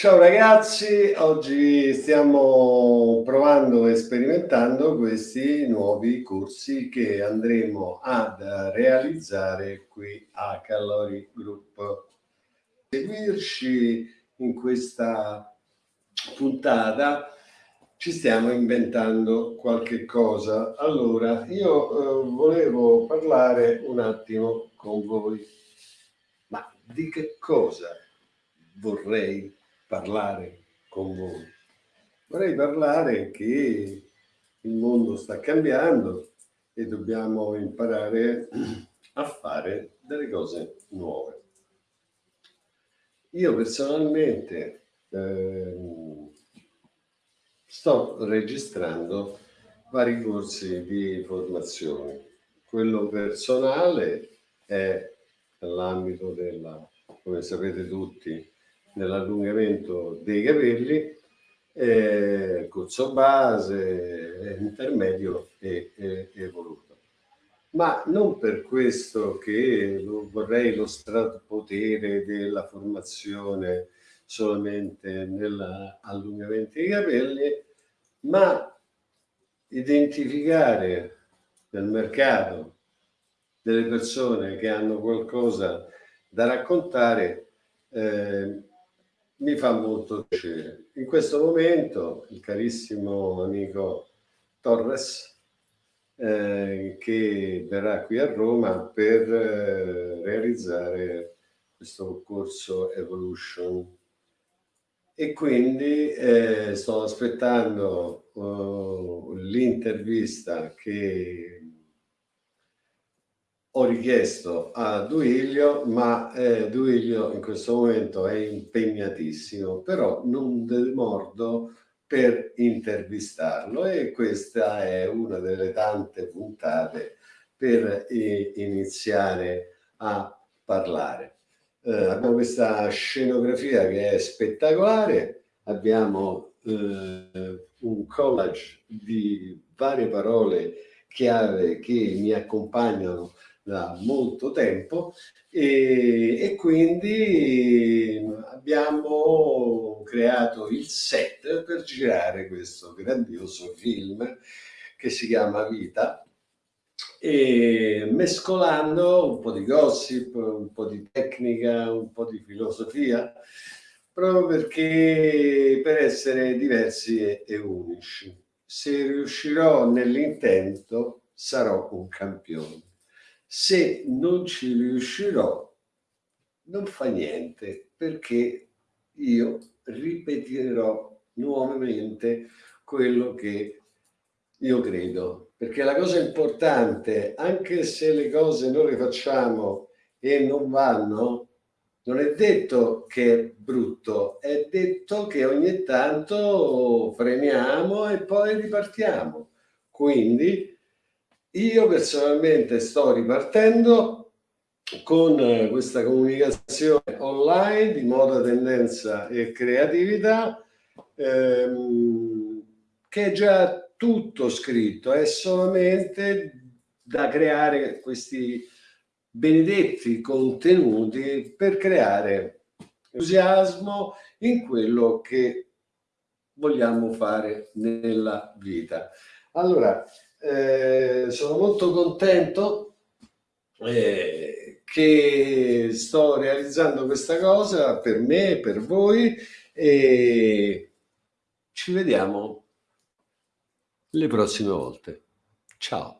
Ciao ragazzi, oggi stiamo provando e sperimentando questi nuovi corsi che andremo ad realizzare qui a Calorie Group. Seguirci in questa puntata ci stiamo inventando qualche cosa. Allora, io eh, volevo parlare un attimo con voi, ma di che cosa vorrei parlare con voi. Vorrei parlare che il mondo sta cambiando e dobbiamo imparare a fare delle cose nuove. Io personalmente eh, sto registrando vari corsi di formazione. Quello personale è nell'ambito della, come sapete tutti, nell'allungamento dei capelli, eh, corso base, intermedio e, e evoluto. Ma non per questo che lo, vorrei lo strapotere della formazione solamente nell'allungamento dei capelli, ma identificare nel mercato delle persone che hanno qualcosa da raccontare eh, mi fa molto piacere. In questo momento il carissimo amico Torres eh, che verrà qui a Roma per eh, realizzare questo corso Evolution e quindi eh, sto aspettando uh, l'intervista che ho richiesto a Duilio, ma eh, Duilio in questo momento è impegnatissimo, però non demordo per intervistarlo e questa è una delle tante puntate per eh, iniziare a parlare. Eh, abbiamo questa scenografia che è spettacolare, abbiamo eh, un collage di varie parole chiave che mi accompagnano da molto tempo e, e quindi abbiamo creato il set per girare questo grandioso film che si chiama Vita e mescolando un po' di gossip, un po' di tecnica, un po' di filosofia, proprio perché per essere diversi e, e unici. Se riuscirò nell'intento sarò un campione. Se non ci riuscirò, non fa niente, perché io ripeterò nuovamente quello che io credo. Perché la cosa importante, anche se le cose non le facciamo e non vanno, non è detto che è brutto, è detto che ogni tanto freniamo e poi ripartiamo. Quindi io personalmente sto ripartendo con eh, questa comunicazione online di moda, tendenza e creatività ehm, che è già tutto scritto, è solamente da creare questi benedetti contenuti per creare entusiasmo in quello che vogliamo fare nella vita. Allora, eh, sono molto contento eh, che sto realizzando questa cosa per me, per voi e ci vediamo le prossime volte. Ciao.